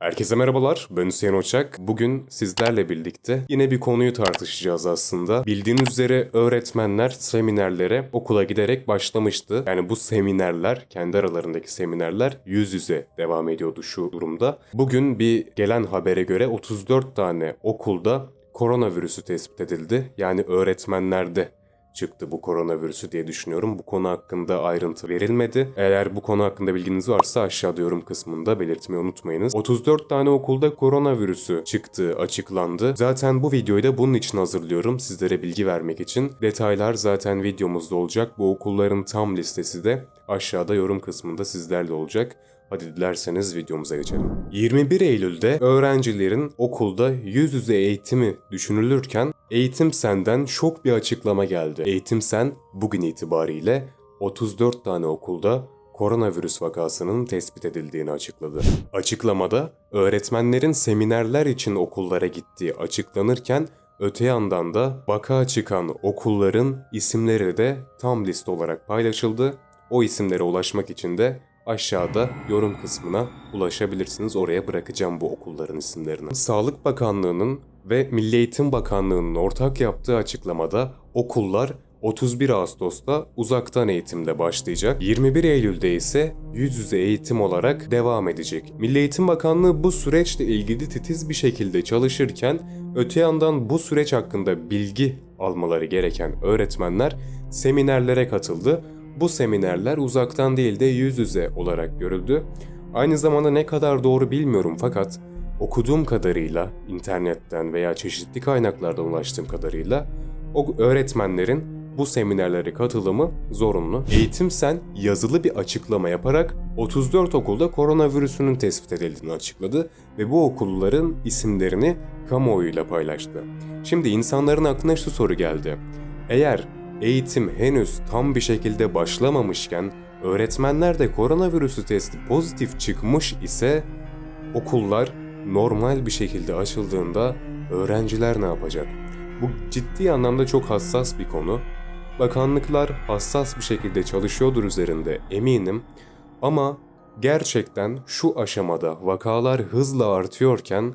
Herkese merhabalar, ben Hüseyin Oçak. Bugün sizlerle birlikte yine bir konuyu tartışacağız aslında. Bildiğiniz üzere öğretmenler seminerlere okula giderek başlamıştı. Yani bu seminerler, kendi aralarındaki seminerler yüz yüze devam ediyordu şu durumda. Bugün bir gelen habere göre 34 tane okulda koronavirüsü tespit edildi. Yani öğretmenlerde çıktı bu koronavirüsü diye düşünüyorum. Bu konu hakkında ayrıntı verilmedi. Eğer bu konu hakkında bilginiz varsa aşağıda yorum kısmında belirtmeyi unutmayınız. 34 tane okulda koronavirüsü çıktığı açıklandı. Zaten bu videoyu da bunun için hazırlıyorum. Sizlere bilgi vermek için. Detaylar zaten videomuzda olacak. Bu okulların tam listesi de aşağıda yorum kısmında sizlerle olacak. Hadi dilerseniz videomuza geçelim. 21 Eylül'de öğrencilerin okulda yüz yüze eğitimi düşünülürken Eğitim Sen'den şok bir açıklama geldi. Eğitim Sen bugün itibariyle 34 tane okulda koronavirüs vakasının tespit edildiğini açıkladı. Açıklamada öğretmenlerin seminerler için okullara gittiği açıklanırken öte yandan da vaka çıkan okulların isimleri de tam liste olarak paylaşıldı. O isimlere ulaşmak için de aşağıda yorum kısmına ulaşabilirsiniz. Oraya bırakacağım bu okulların isimlerini. Sağlık Bakanlığı'nın ve Milli Eğitim Bakanlığı'nın ortak yaptığı açıklamada okullar 31 Ağustos'ta uzaktan eğitimle başlayacak. 21 Eylül'de ise yüz yüze eğitim olarak devam edecek. Milli Eğitim Bakanlığı bu süreçle ilgili titiz bir şekilde çalışırken öte yandan bu süreç hakkında bilgi almaları gereken öğretmenler seminerlere katıldı. Bu seminerler uzaktan değil de yüz yüze olarak görüldü. Aynı zamanda ne kadar doğru bilmiyorum fakat okuduğum kadarıyla internetten veya çeşitli kaynaklardan ulaştığım kadarıyla o öğretmenlerin bu seminerlere katılımı zorunlu. Eğitim Sen yazılı bir açıklama yaparak 34 okulda koronavirüsünün tespit edildiğini açıkladı ve bu okulların isimlerini kamuoyuyla paylaştı. Şimdi insanların aklına şu soru geldi. Eğer eğitim henüz tam bir şekilde başlamamışken öğretmenler de koronavirüsü testi pozitif çıkmış ise okullar normal bir şekilde açıldığında öğrenciler ne yapacak? Bu ciddi anlamda çok hassas bir konu. Bakanlıklar hassas bir şekilde çalışıyordur üzerinde eminim ama gerçekten şu aşamada vakalar hızla artıyorken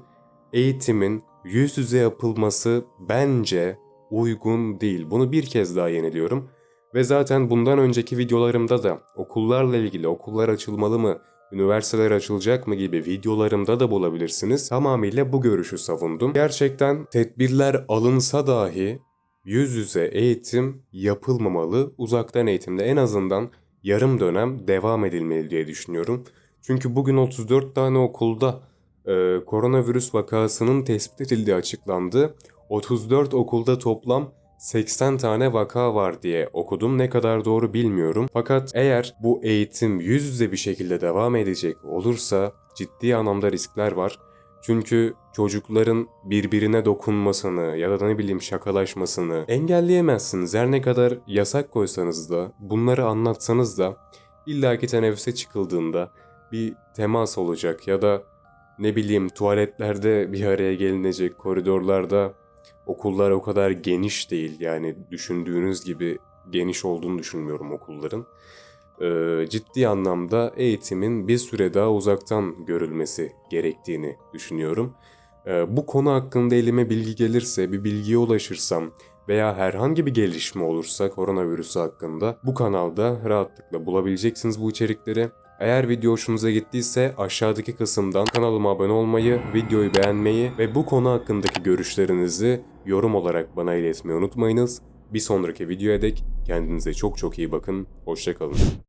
eğitimin yüz yüze yapılması bence uygun değil. Bunu bir kez daha yeniliyorum. Ve zaten bundan önceki videolarımda da okullarla ilgili okullar açılmalı mı, üniversiteler açılacak mı gibi videolarımda da bulabilirsiniz. Tamamıyla bu görüşü savundum. Gerçekten tedbirler alınsa dahi yüz yüze eğitim yapılmamalı. Uzaktan eğitimde en azından yarım dönem devam edilmeli diye düşünüyorum. Çünkü bugün 34 tane okulda e, koronavirüs vakasının tespit edildiği açıklandı. 34 okulda toplam 80 tane vaka var diye okudum. Ne kadar doğru bilmiyorum. Fakat eğer bu eğitim yüz yüze bir şekilde devam edecek olursa ciddi anlamda riskler var. Çünkü çocukların birbirine dokunmasını ya da ne bileyim şakalaşmasını engelleyemezsiniz. Her ne kadar yasak koysanız da bunları anlatsanız da illaki teneffüse çıkıldığında bir temas olacak ya da ne bileyim tuvaletlerde bir araya gelinecek koridorlarda okullar o kadar geniş değil. Yani düşündüğünüz gibi geniş olduğunu düşünmüyorum okulların. Ee, ciddi anlamda eğitimin bir süre daha uzaktan görülmesi gerektiğini düşünüyorum. Ee, bu konu hakkında elime bilgi gelirse, bir bilgiye ulaşırsam veya herhangi bir gelişme olursa koronavirüsü hakkında bu kanalda rahatlıkla bulabileceksiniz bu içerikleri. Eğer video hoşunuza gittiyse aşağıdaki kısımdan kanalıma abone olmayı, videoyu beğenmeyi ve bu konu hakkındaki görüşlerinizi yorum olarak bana iletmeyi unutmayınız. Bir sonraki videoya dek kendinize çok çok iyi bakın. Hoşçakalın.